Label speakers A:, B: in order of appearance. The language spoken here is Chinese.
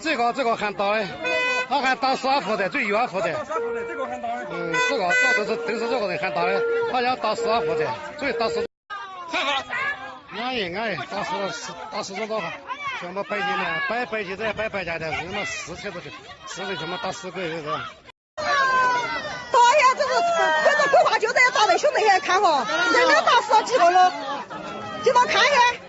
A: 这个这个喊打的，他喊打死他负责，最远
B: 他负责。这个喊打的。
A: 嗯，这个这都是都是这个人喊打的，他要打死他负责，最打死。
B: 看好，
A: 安逸安逸，打死打死这个？全部摆起的，摆摆起的，摆摆起来的，人嘛十车都的，十人全部打死个人是？
C: 打呀，这是，这个规划就在打的，兄弟也看哈，人家打死几个了？你们看下。